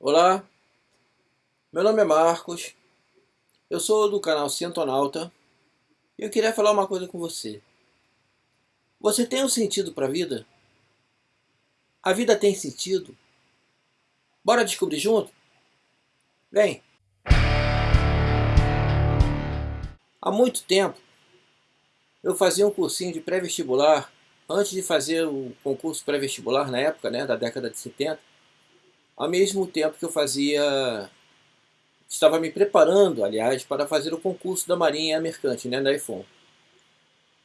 Olá, meu nome é Marcos, eu sou do canal Cientonauta e eu queria falar uma coisa com você. Você tem um sentido para a vida? A vida tem sentido? Bora descobrir junto? Vem! Há muito tempo eu fazia um cursinho de pré-vestibular antes de fazer o concurso pré-vestibular na época, né, da década de 70 ao mesmo tempo que eu fazia, estava me preparando, aliás, para fazer o concurso da Marinha Mercante, né, da IFON.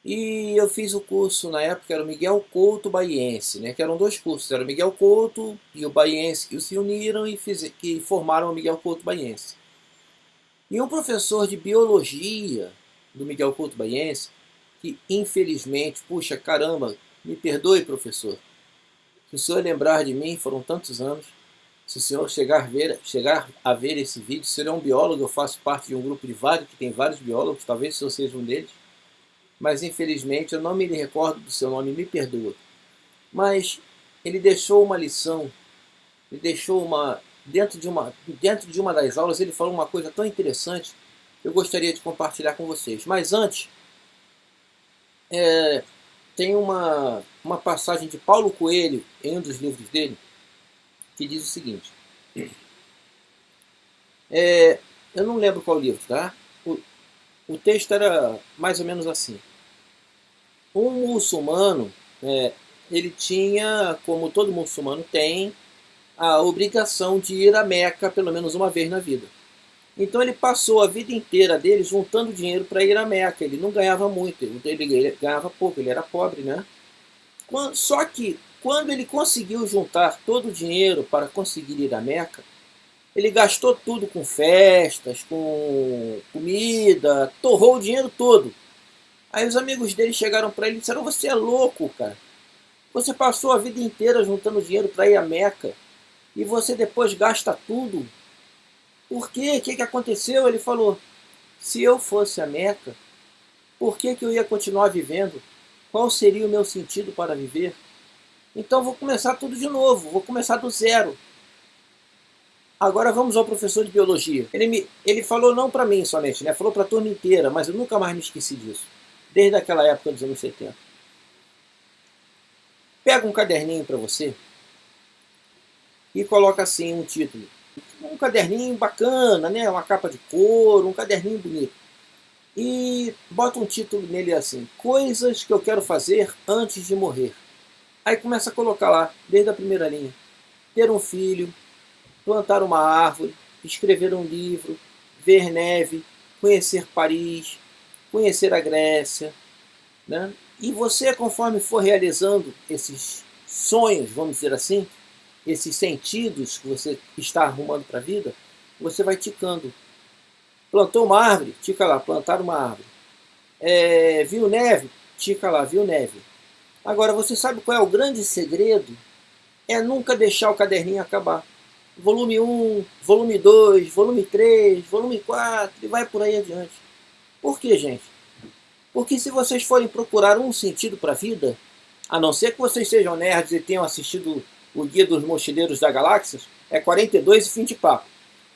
E eu fiz o curso, na época era o Miguel Couto Baiense, né, que eram dois cursos, era o Miguel Couto e o Baiense que se uniram e fiz, que formaram o Miguel Couto Baiense. E um professor de biologia do Miguel Couto Baiense, que infelizmente, puxa caramba, me perdoe professor, se o senhor lembrar de mim, foram tantos anos, se o senhor chegar a ver, chegar a ver esse vídeo, se ele é um biólogo, eu faço parte de um grupo de vários, que tem vários biólogos, talvez eu seja um deles, mas infelizmente eu não me recordo do seu nome, me perdoa. Mas ele deixou uma lição, ele deixou uma dentro de uma dentro de uma das aulas ele falou uma coisa tão interessante eu gostaria de compartilhar com vocês. Mas antes é, tem uma uma passagem de Paulo Coelho em um dos livros dele que diz o seguinte. É, eu não lembro qual livro, tá? O, o texto era mais ou menos assim. Um muçulmano, é, ele tinha, como todo muçulmano tem, a obrigação de ir a Meca pelo menos uma vez na vida. Então ele passou a vida inteira dele juntando dinheiro para ir a Meca. Ele não ganhava muito, ele ganhava pouco, ele era pobre, né? Só que quando ele conseguiu juntar todo o dinheiro para conseguir ir à Meca, ele gastou tudo com festas, com comida, torrou o dinheiro todo. Aí os amigos dele chegaram para ele e disseram, você é louco, cara. Você passou a vida inteira juntando dinheiro para ir à Meca e você depois gasta tudo. Por quê? O que, que aconteceu? Ele falou, se eu fosse a Meca, por que, que eu ia continuar vivendo? Qual seria o meu sentido para viver? Então vou começar tudo de novo, vou começar do zero. Agora vamos ao professor de biologia. Ele, me, ele falou não para mim somente, né? falou para a turma inteira, mas eu nunca mais me esqueci disso. Desde aquela época dos anos 70. Pega um caderninho para você e coloca assim um título. Um caderninho bacana, né? uma capa de couro, um caderninho bonito. E bota um título nele assim, Coisas que eu quero fazer antes de morrer. Aí começa a colocar lá, desde a primeira linha. Ter um filho, plantar uma árvore, escrever um livro, ver neve, conhecer Paris, conhecer a Grécia. Né? E você, conforme for realizando esses sonhos, vamos dizer assim, esses sentidos que você está arrumando para a vida, você vai ticando. Plantou uma árvore? Tica lá, plantar uma árvore. É, viu neve? Tica lá, viu neve. Agora, você sabe qual é o grande segredo? É nunca deixar o caderninho acabar. Volume 1, volume 2, volume 3, volume 4 e vai por aí adiante. Por que, gente? Porque se vocês forem procurar um sentido para a vida, a não ser que vocês sejam nerds e tenham assistido o Guia dos Mochileiros da Galáxia, é 42 e fim de papo.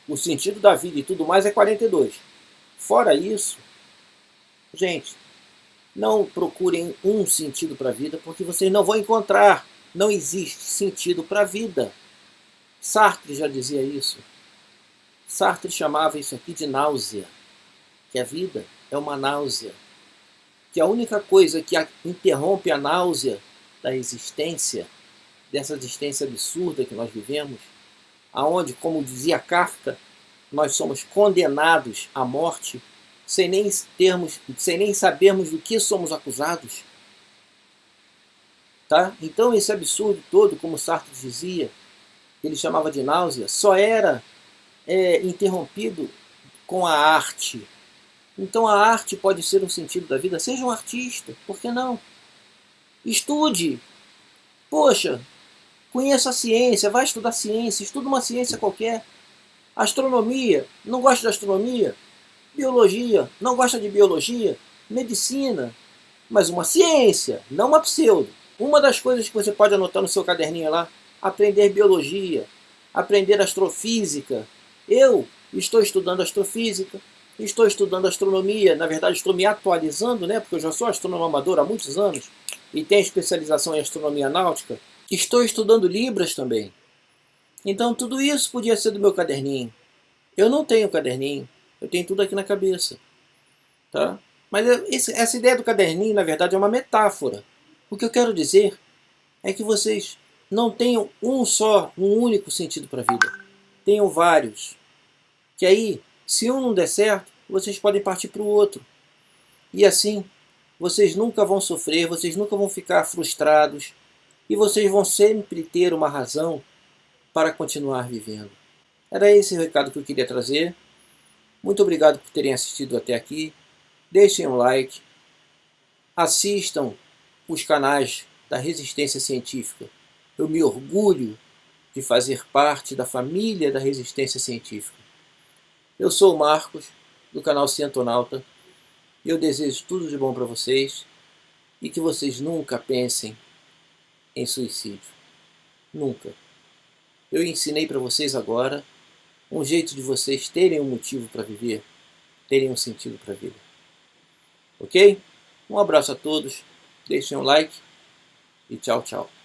O sentido da vida e tudo mais é 42. Fora isso, gente, não procurem um sentido para a vida, porque vocês não vão encontrar. Não existe sentido para a vida. Sartre já dizia isso. Sartre chamava isso aqui de náusea. Que a vida é uma náusea. Que a única coisa que interrompe a náusea da existência, dessa existência absurda que nós vivemos, aonde, como dizia Kafka, nós somos condenados à morte sem nem, termos, sem nem sabermos do que somos acusados. Tá? Então esse absurdo todo, como Sartre dizia, ele chamava de náusea, só era é, interrompido com a arte. Então a arte pode ser um sentido da vida. Seja um artista, por que não? Estude. Poxa, conheça a ciência, vai estudar ciência, estuda uma ciência qualquer. Astronomia, não gosta de astronomia? Biologia, não gosta de biologia, medicina, mas uma ciência, não uma pseudo. Uma das coisas que você pode anotar no seu caderninho lá, aprender biologia, aprender astrofísica. Eu estou estudando astrofísica, estou estudando astronomia, na verdade estou me atualizando, né, porque eu já sou astrônomo amador há muitos anos e tenho especialização em astronomia náutica. Estou estudando Libras também. Então tudo isso podia ser do meu caderninho. Eu não tenho caderninho, eu tenho tudo aqui na cabeça. Tá? Mas essa ideia do caderninho, na verdade, é uma metáfora. O que eu quero dizer é que vocês não tenham um só, um único sentido para a vida. Tenham vários. Que aí, se um não der certo, vocês podem partir para o outro. E assim, vocês nunca vão sofrer, vocês nunca vão ficar frustrados. E vocês vão sempre ter uma razão para continuar vivendo. Era esse o recado que eu queria trazer. Muito obrigado por terem assistido até aqui. Deixem um like. Assistam os canais da Resistência Científica. Eu me orgulho de fazer parte da família da Resistência Científica. Eu sou o Marcos, do canal Cientonauta. Eu desejo tudo de bom para vocês e que vocês nunca pensem em suicídio. Nunca. Eu ensinei para vocês agora um jeito de vocês terem um motivo para viver, terem um sentido para a vida. Ok? Um abraço a todos, deixem um like e tchau, tchau.